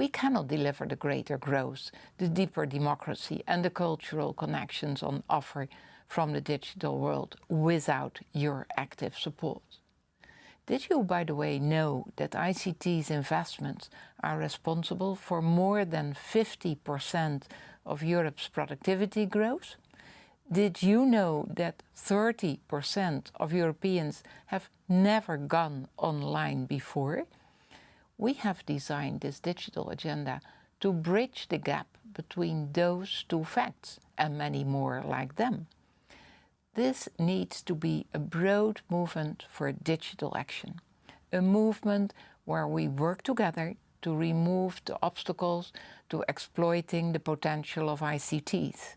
We cannot deliver the greater growth, the deeper democracy and the cultural connections on offer from the digital world without your active support. Did you, by the way, know that ICT's investments are responsible for more than 50% of Europe's productivity growth? Did you know that 30% of Europeans have never gone online before? We have designed this digital agenda to bridge the gap between those two facts and many more like them. This needs to be a broad movement for digital action, a movement where we work together to remove the obstacles to exploiting the potential of ICTs.